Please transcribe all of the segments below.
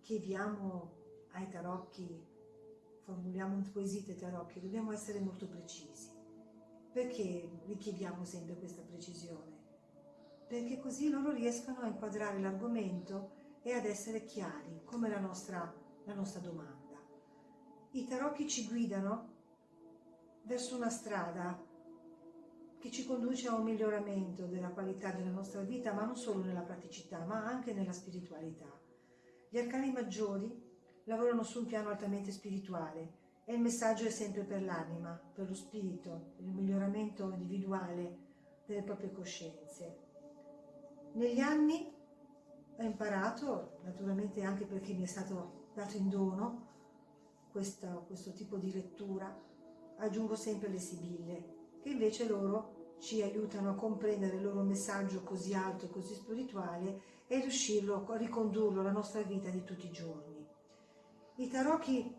chiediamo ai tarocchi, formuliamo un quesito ai tarocchi, dobbiamo essere molto precisi. Perché richiediamo sempre questa precisione? Perché così loro riescono a inquadrare l'argomento e ad essere chiari, come la nostra, la nostra domanda. I tarocchi ci guidano verso una strada che ci conduce a un miglioramento della qualità della nostra vita, ma non solo nella praticità, ma anche nella spiritualità. Gli arcani maggiori lavorano su un piano altamente spirituale e il messaggio è sempre per l'anima, per lo spirito, il miglioramento individuale delle proprie coscienze. Negli anni ho imparato, naturalmente anche perché mi è stato dato in dono questo, questo tipo di lettura, aggiungo sempre le sibille, che invece loro ci aiutano a comprendere il loro messaggio così alto e così spirituale e riuscirlo a ricondurlo alla nostra vita di tutti i giorni. I tarocchi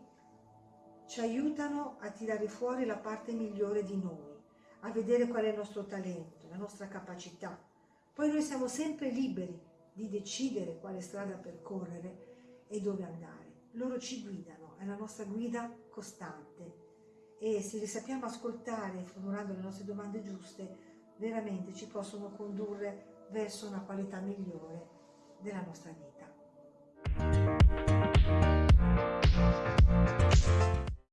ci aiutano a tirare fuori la parte migliore di noi, a vedere qual è il nostro talento, la nostra capacità. Poi noi siamo sempre liberi di decidere quale strada percorrere e dove andare. Loro ci guidano, è la nostra guida costante e se li sappiamo ascoltare formulando le nostre domande giuste, veramente ci possono condurre verso una qualità migliore della nostra vita.